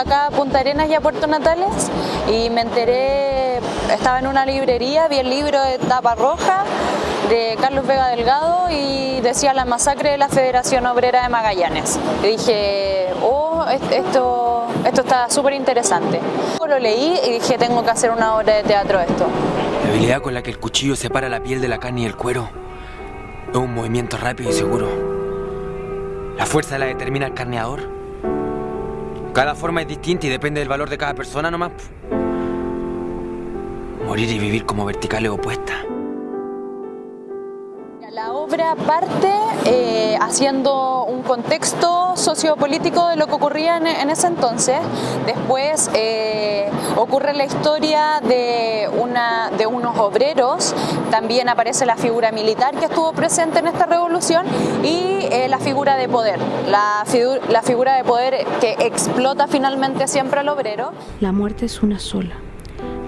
acá a Punta Arenas y a Puerto Natales y me enteré, estaba en una librería, vi el libro de tapa roja de Carlos Vega Delgado y decía la masacre de la Federación Obrera de Magallanes. Y dije, oh, esto, esto está súper interesante. Lo leí y dije, tengo que hacer una obra de teatro esto. La habilidad con la que el cuchillo separa la piel de la carne y el cuero es un movimiento rápido y seguro. La fuerza la determina el carneador. Cada forma es distinta y depende del valor de cada persona nomás. Morir y vivir como verticales opuestas. La obra parte eh, haciendo contexto sociopolítico de lo que ocurría en, ese entonces. Después eh, ocurre la historia de, una, de unos obreros, también aparece la figura militar que estuvo presente en esta revolución y eh, la figura de poder, la, la figura de poder que explota finalmente siempre al obrero. La muerte es una sola.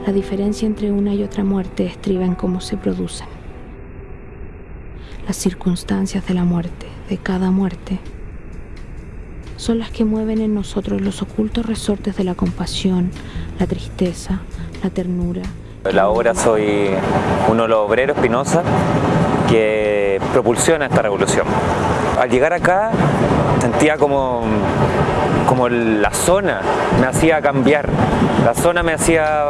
La diferencia entre una y otra muerte estriba en cómo se producen las circunstancias de la muerte, de cada muerte, son las que mueven en nosotros los ocultos resortes de la compasión, la tristeza, la ternura. La obra soy uno de los obreros Espinosa que propulsiona esta revolución. Al llegar acá sentía como, la zona me hacía cambiar, la zona me hacía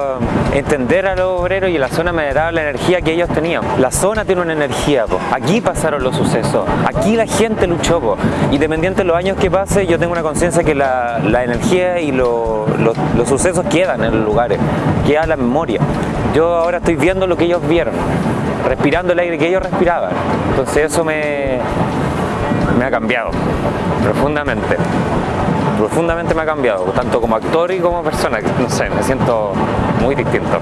entender a los obreros y la zona me daba la energía que ellos tenían. La zona tiene una energía, aquí pasaron los sucesos, aquí la gente luchó, independiente de los años que pase, yo tengo una conciencia que la, energía y los sucesos quedan en los lugares, queda la memoria. Yo ahora estoy viendo lo que ellos vieron, respirando el aire que ellos respiraban, entonces eso me ha cambiado profundamente profundamente me ha cambiado, tanto como actor y como persona, no sé, me siento muy distinto.